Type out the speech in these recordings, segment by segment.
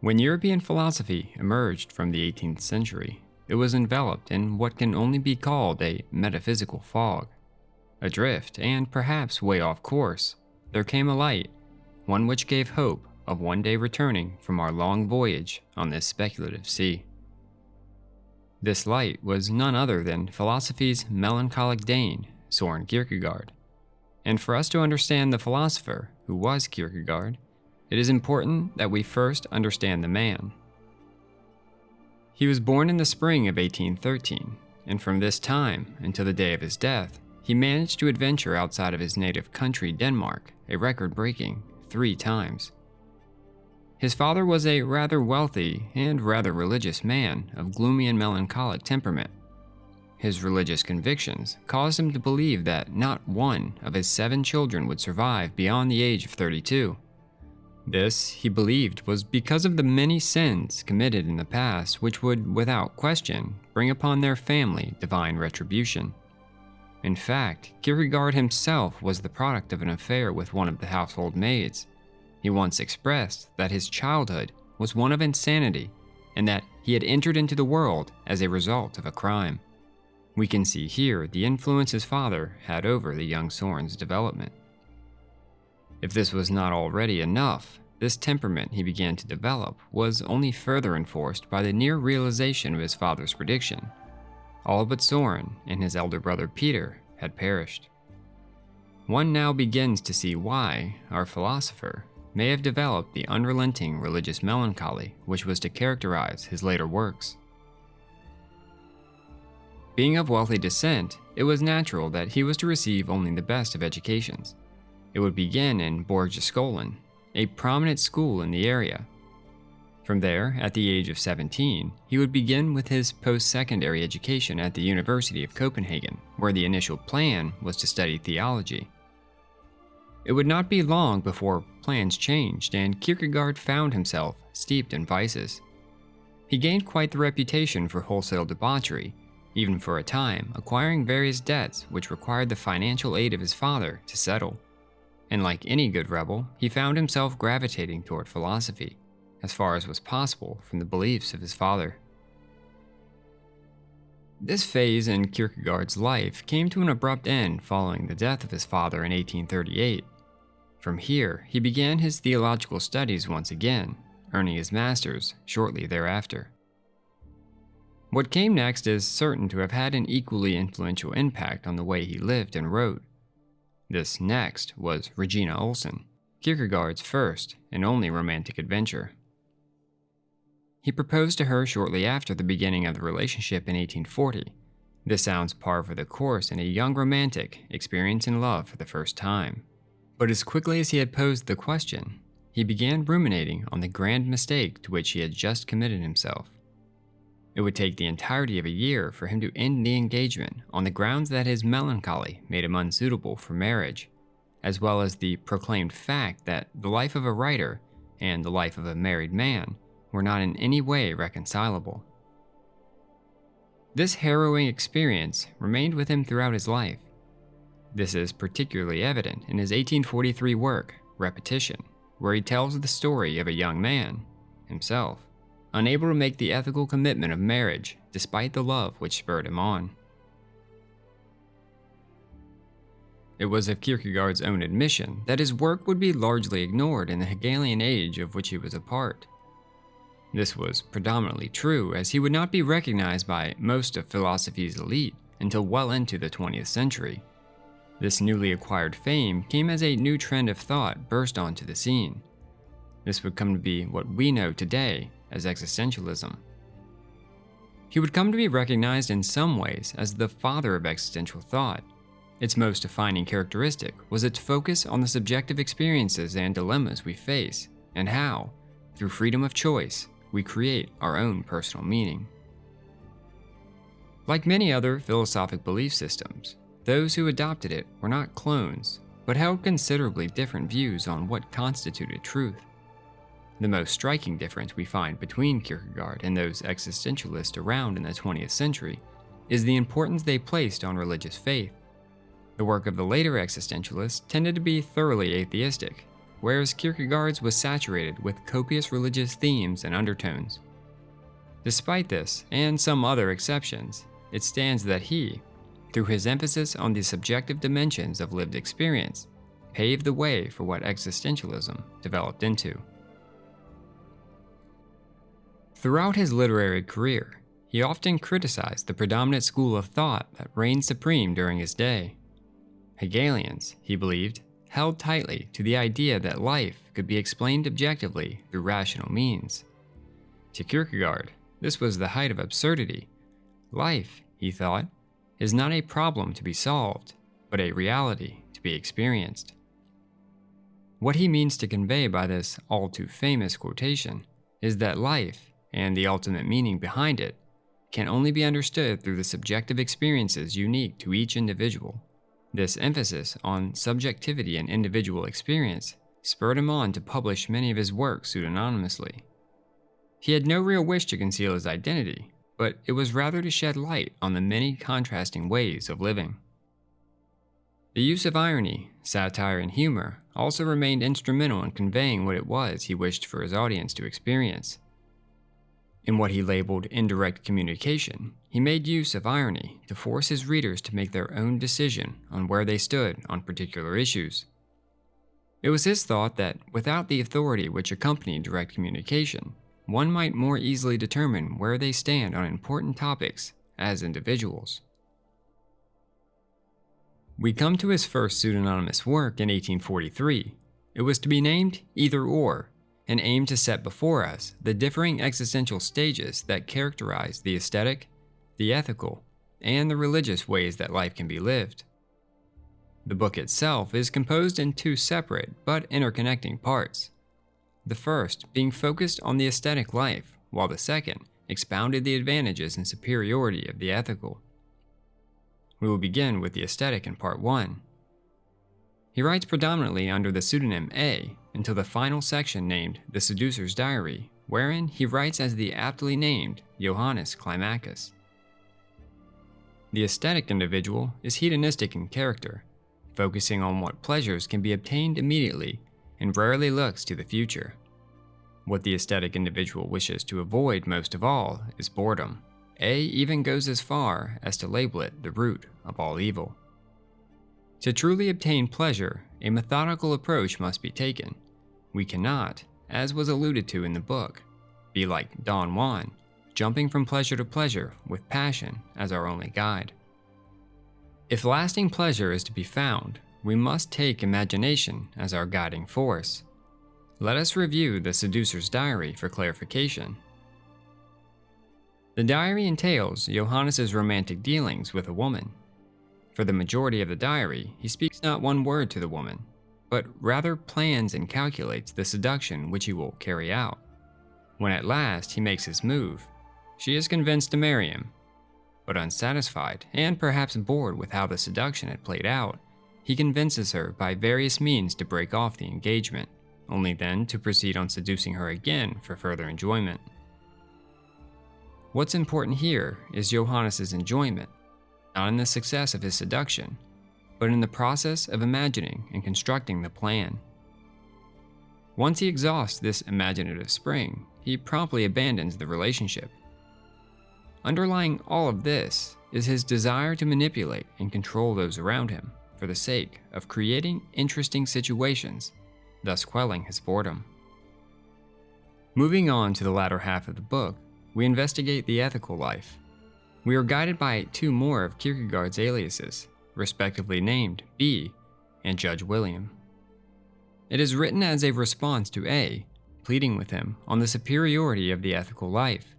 When European philosophy emerged from the 18th century, it was enveloped in what can only be called a metaphysical fog. Adrift, and perhaps way off course, there came a light, one which gave hope of one day returning from our long voyage on this speculative sea. This light was none other than philosophy's melancholic Dane, Soren Kierkegaard. And for us to understand the philosopher who was Kierkegaard, it is important that we first understand the man. He was born in the spring of 1813, and from this time until the day of his death, he managed to adventure outside of his native country, Denmark, a record breaking three times. His father was a rather wealthy and rather religious man of gloomy and melancholic temperament. His religious convictions caused him to believe that not one of his seven children would survive beyond the age of 32. This, he believed, was because of the many sins committed in the past which would, without question, bring upon their family divine retribution. In fact, Kierkegaard himself was the product of an affair with one of the household maids. He once expressed that his childhood was one of insanity and that he had entered into the world as a result of a crime. We can see here the influence his father had over the young Soren's development. If this was not already enough, this temperament he began to develop was only further enforced by the near realization of his father's prediction. All but Soren and his elder brother Peter had perished. One now begins to see why our philosopher may have developed the unrelenting religious melancholy which was to characterize his later works. Being of wealthy descent, it was natural that he was to receive only the best of educations. It would begin in Borgeskole, a prominent school in the area. From there, at the age of 17, he would begin with his post-secondary education at the University of Copenhagen, where the initial plan was to study theology. It would not be long before plans changed and Kierkegaard found himself steeped in vices. He gained quite the reputation for wholesale debauchery, even for a time acquiring various debts which required the financial aid of his father to settle and like any good rebel, he found himself gravitating toward philosophy, as far as was possible from the beliefs of his father. This phase in Kierkegaard's life came to an abrupt end following the death of his father in 1838. From here, he began his theological studies once again, earning his master's shortly thereafter. What came next is certain to have had an equally influential impact on the way he lived and wrote. This next was Regina Olsen, Kierkegaard's first and only romantic adventure. He proposed to her shortly after the beginning of the relationship in 1840. This sounds par for the course in a young romantic experiencing love for the first time. But as quickly as he had posed the question, he began ruminating on the grand mistake to which he had just committed himself. It would take the entirety of a year for him to end the engagement on the grounds that his melancholy made him unsuitable for marriage, as well as the proclaimed fact that the life of a writer and the life of a married man were not in any way reconcilable. This harrowing experience remained with him throughout his life. This is particularly evident in his 1843 work, Repetition, where he tells the story of a young man, himself, unable to make the ethical commitment of marriage despite the love which spurred him on. It was of Kierkegaard's own admission that his work would be largely ignored in the Hegelian age of which he was a part. This was predominantly true as he would not be recognized by most of philosophy's elite until well into the 20th century. This newly acquired fame came as a new trend of thought burst onto the scene. This would come to be what we know today as existentialism. He would come to be recognized in some ways as the father of existential thought. Its most defining characteristic was its focus on the subjective experiences and dilemmas we face, and how, through freedom of choice, we create our own personal meaning. Like many other philosophic belief systems, those who adopted it were not clones, but held considerably different views on what constituted truth. The most striking difference we find between Kierkegaard and those existentialists around in the 20th century is the importance they placed on religious faith. The work of the later existentialists tended to be thoroughly atheistic, whereas Kierkegaard's was saturated with copious religious themes and undertones. Despite this, and some other exceptions, it stands that he, through his emphasis on the subjective dimensions of lived experience, paved the way for what existentialism developed into. Throughout his literary career, he often criticized the predominant school of thought that reigned supreme during his day. Hegelians, he believed, held tightly to the idea that life could be explained objectively through rational means. To Kierkegaard, this was the height of absurdity. Life, he thought, is not a problem to be solved, but a reality to be experienced. What he means to convey by this all too famous quotation is that life, and the ultimate meaning behind it, can only be understood through the subjective experiences unique to each individual. This emphasis on subjectivity and individual experience spurred him on to publish many of his works pseudonymously. He had no real wish to conceal his identity, but it was rather to shed light on the many contrasting ways of living. The use of irony, satire, and humor also remained instrumental in conveying what it was he wished for his audience to experience. In what he labeled indirect communication, he made use of irony to force his readers to make their own decision on where they stood on particular issues. It was his thought that without the authority which accompanied direct communication, one might more easily determine where they stand on important topics as individuals. We come to his first pseudonymous work in 1843. It was to be named Either Or, and aim to set before us the differing existential stages that characterize the aesthetic, the ethical, and the religious ways that life can be lived. The book itself is composed in two separate but interconnecting parts the first being focused on the aesthetic life, while the second expounded the advantages and superiority of the ethical. We will begin with the aesthetic in part 1. He writes predominantly under the pseudonym A until the final section named The Seducer's Diary, wherein he writes as the aptly named Johannes Climacus. The aesthetic individual is hedonistic in character, focusing on what pleasures can be obtained immediately and rarely looks to the future. What the aesthetic individual wishes to avoid most of all is boredom. A even goes as far as to label it the root of all evil. To truly obtain pleasure, a methodical approach must be taken. We cannot, as was alluded to in the book, be like Don Juan, jumping from pleasure to pleasure with passion as our only guide. If lasting pleasure is to be found, we must take imagination as our guiding force. Let us review the seducer's diary for clarification. The diary entails Johannes's romantic dealings with a woman. For the majority of the diary, he speaks not one word to the woman, but rather plans and calculates the seduction which he will carry out. When at last he makes his move, she is convinced to marry him. But unsatisfied, and perhaps bored with how the seduction had played out, he convinces her by various means to break off the engagement, only then to proceed on seducing her again for further enjoyment. What's important here is Johannes's enjoyment, not in the success of his seduction, but in the process of imagining and constructing the plan. Once he exhausts this imaginative spring, he promptly abandons the relationship. Underlying all of this is his desire to manipulate and control those around him for the sake of creating interesting situations, thus quelling his boredom. Moving on to the latter half of the book, we investigate the ethical life. We are guided by two more of Kierkegaard's aliases, respectively named B and Judge William. It is written as a response to A, pleading with him on the superiority of the ethical life.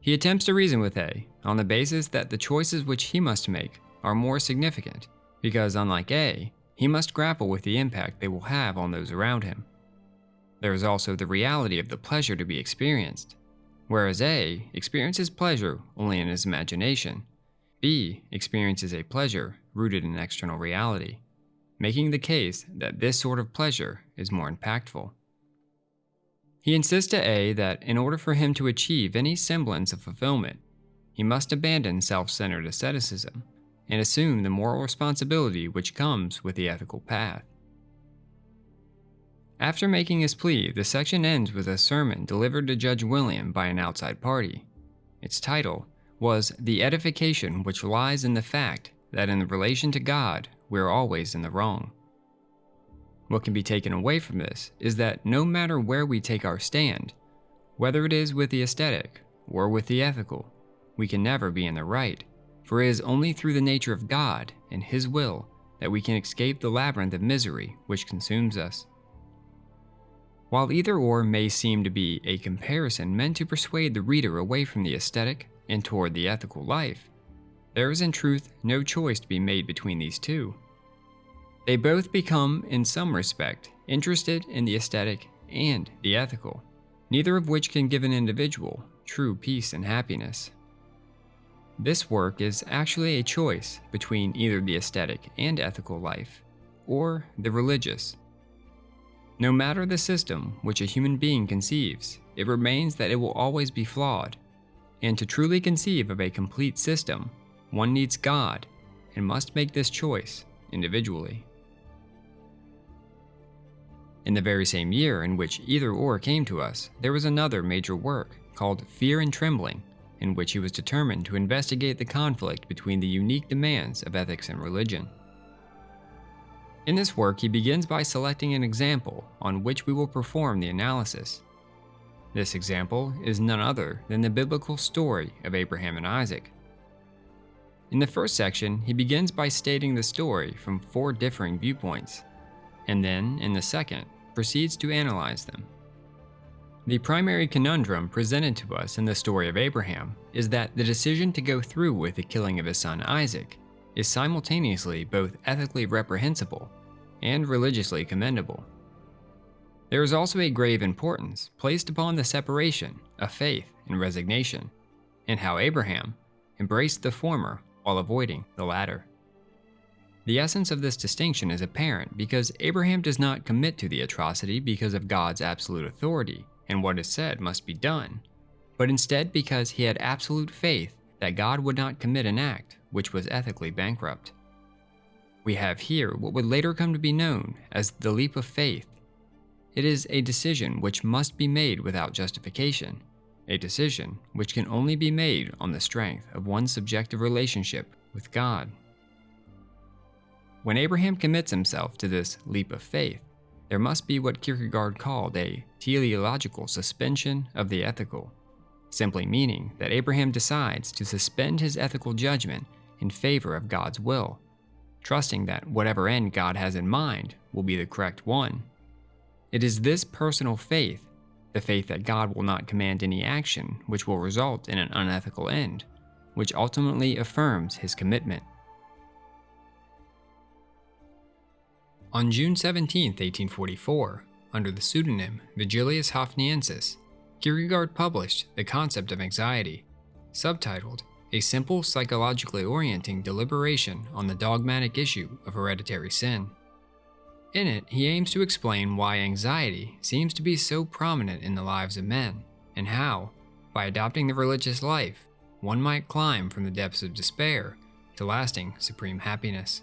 He attempts to reason with A on the basis that the choices which he must make are more significant because unlike A, he must grapple with the impact they will have on those around him. There is also the reality of the pleasure to be experienced. Whereas A experiences pleasure only in his imagination, B experiences a pleasure rooted in external reality, making the case that this sort of pleasure is more impactful. He insists to A that in order for him to achieve any semblance of fulfillment, he must abandon self centered aestheticism and assume the moral responsibility which comes with the ethical path. After making his plea, the section ends with a sermon delivered to Judge William by an outside party. Its title was The Edification Which Lies in the Fact that in relation to God, we're always in the wrong. What can be taken away from this is that no matter where we take our stand, whether it is with the aesthetic or with the ethical, we can never be in the right, for it is only through the nature of God and His will that we can escape the labyrinth of misery which consumes us. While either or may seem to be a comparison meant to persuade the reader away from the aesthetic and toward the ethical life, there is in truth no choice to be made between these two. They both become, in some respect, interested in the aesthetic and the ethical, neither of which can give an individual true peace and happiness. This work is actually a choice between either the aesthetic and ethical life, or the religious no matter the system which a human being conceives, it remains that it will always be flawed. And to truly conceive of a complete system, one needs God and must make this choice individually. In the very same year in which either or came to us, there was another major work called Fear and Trembling, in which he was determined to investigate the conflict between the unique demands of ethics and religion. In this work, he begins by selecting an example on which we will perform the analysis. This example is none other than the biblical story of Abraham and Isaac. In the first section, he begins by stating the story from four differing viewpoints, and then, in the second, proceeds to analyze them. The primary conundrum presented to us in the story of Abraham is that the decision to go through with the killing of his son Isaac is simultaneously both ethically reprehensible and religiously commendable. There is also a grave importance placed upon the separation of faith and resignation, and how Abraham embraced the former while avoiding the latter. The essence of this distinction is apparent because Abraham does not commit to the atrocity because of God's absolute authority and what is said must be done, but instead because he had absolute faith that God would not commit an act which was ethically bankrupt. We have here what would later come to be known as the leap of faith. It is a decision which must be made without justification, a decision which can only be made on the strength of one's subjective relationship with God. When Abraham commits himself to this leap of faith, there must be what Kierkegaard called a teleological suspension of the ethical, simply meaning that Abraham decides to suspend his ethical judgment in favor of God's will, trusting that whatever end God has in mind will be the correct one. It is this personal faith, the faith that God will not command any action which will result in an unethical end, which ultimately affirms his commitment. On June 17, 1844, under the pseudonym Vigilius Haufniensis, Kierkegaard published The Concept of Anxiety, subtitled a simple psychologically orienting deliberation on the dogmatic issue of hereditary sin. In it, he aims to explain why anxiety seems to be so prominent in the lives of men, and how, by adopting the religious life, one might climb from the depths of despair to lasting supreme happiness.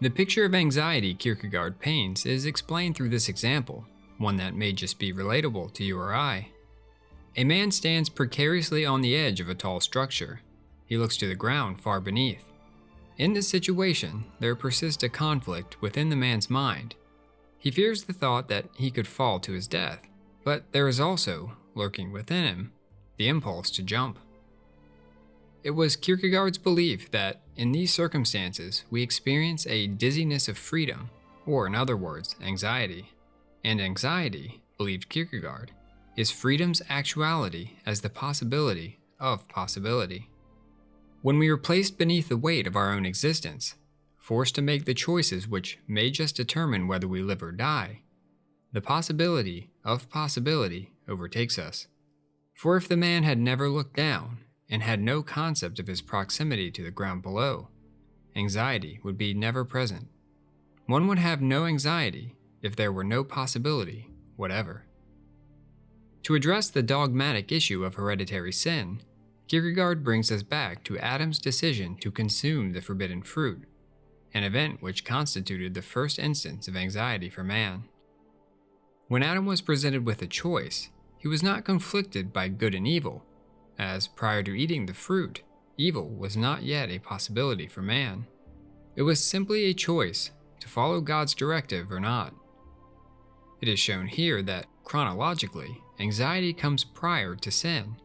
The picture of anxiety Kierkegaard paints is explained through this example, one that may just be relatable to you or I. A man stands precariously on the edge of a tall structure. He looks to the ground far beneath. In this situation, there persists a conflict within the man's mind. He fears the thought that he could fall to his death, but there is also, lurking within him, the impulse to jump. It was Kierkegaard's belief that, in these circumstances, we experience a dizziness of freedom, or in other words, anxiety. And anxiety, believed Kierkegaard, is freedom's actuality as the possibility of possibility. When we are placed beneath the weight of our own existence, forced to make the choices which may just determine whether we live or die, the possibility of possibility overtakes us. For if the man had never looked down and had no concept of his proximity to the ground below, anxiety would be never present. One would have no anxiety if there were no possibility whatever. To address the dogmatic issue of hereditary sin, Kierkegaard brings us back to Adam's decision to consume the forbidden fruit, an event which constituted the first instance of anxiety for man. When Adam was presented with a choice, he was not conflicted by good and evil, as prior to eating the fruit, evil was not yet a possibility for man. It was simply a choice to follow God's directive or not. It is shown here that, chronologically, anxiety comes prior to sin,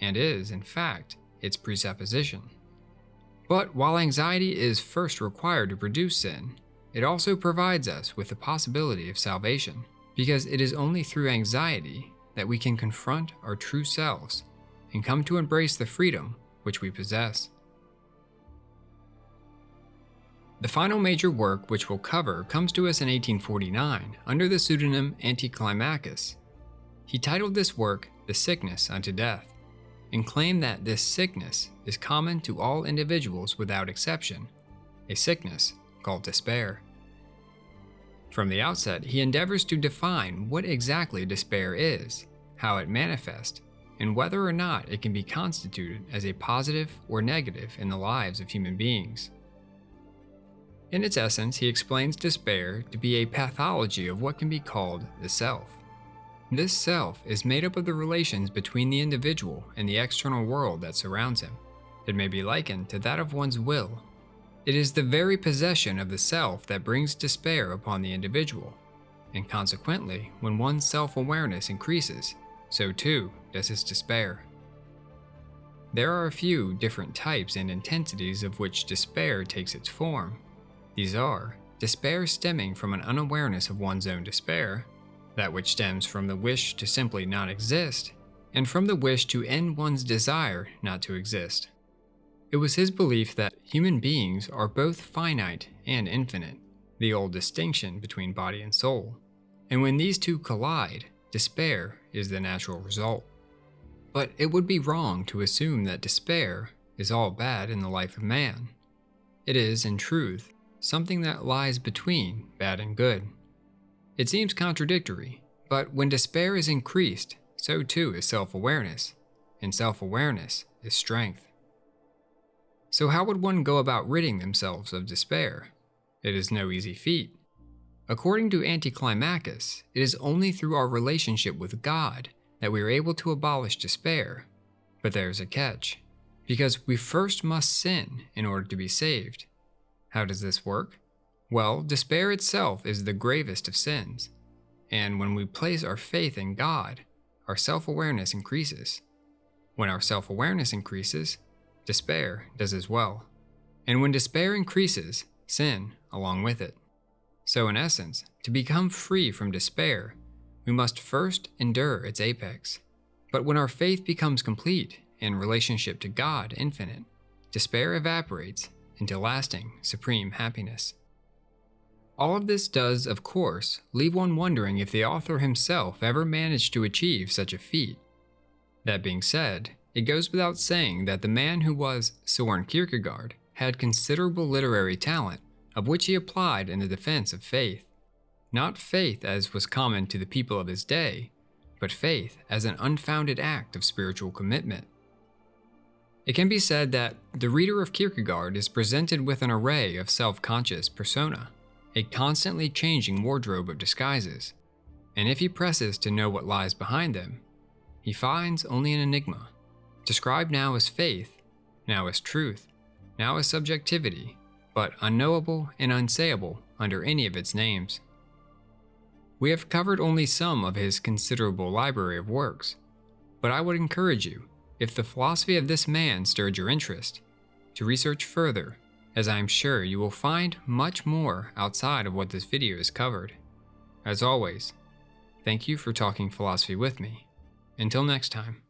and is, in fact, its presupposition. But while anxiety is first required to produce sin, it also provides us with the possibility of salvation, because it is only through anxiety that we can confront our true selves and come to embrace the freedom which we possess. The final major work which we'll cover comes to us in 1849 under the pseudonym Anticlimacus. He titled this work The Sickness unto Death, and claimed that this sickness is common to all individuals without exception, a sickness called despair. From the outset, he endeavors to define what exactly despair is, how it manifests, and whether or not it can be constituted as a positive or negative in the lives of human beings. In its essence, he explains despair to be a pathology of what can be called the self. This self is made up of the relations between the individual and the external world that surrounds him. It may be likened to that of one's will. It is the very possession of the self that brings despair upon the individual, and consequently, when one's self awareness increases, so too does his despair. There are a few different types and intensities of which despair takes its form. These are despair stemming from an unawareness of one's own despair, that which stems from the wish to simply not exist, and from the wish to end one's desire not to exist. It was his belief that human beings are both finite and infinite, the old distinction between body and soul. And when these two collide, despair is the natural result. But it would be wrong to assume that despair is all bad in the life of man. It is, in truth, something that lies between bad and good. It seems contradictory, but when despair is increased, so too is self awareness, and self awareness is strength. So, how would one go about ridding themselves of despair? It is no easy feat. According to Anticlimacus, it is only through our relationship with God that we are able to abolish despair. But there's a catch, because we first must sin in order to be saved. How does this work? Well, despair itself is the gravest of sins. And when we place our faith in God, our self awareness increases. When our self awareness increases, despair does as well. And when despair increases, sin along with it. So, in essence, to become free from despair, we must first endure its apex. But when our faith becomes complete in relationship to God infinite, despair evaporates into lasting, supreme happiness. All of this does, of course, leave one wondering if the author himself ever managed to achieve such a feat. That being said, it goes without saying that the man who was Soren Kierkegaard had considerable literary talent, of which he applied in the defense of faith. Not faith as was common to the people of his day, but faith as an unfounded act of spiritual commitment. It can be said that the reader of Kierkegaard is presented with an array of self conscious persona a constantly changing wardrobe of disguises, and if he presses to know what lies behind them, he finds only an enigma, described now as faith, now as truth, now as subjectivity, but unknowable and unsayable under any of its names. We have covered only some of his considerable library of works, but I would encourage you, if the philosophy of this man stirred your interest, to research further as I am sure you will find much more outside of what this video has covered. As always, thank you for talking philosophy with me. Until next time.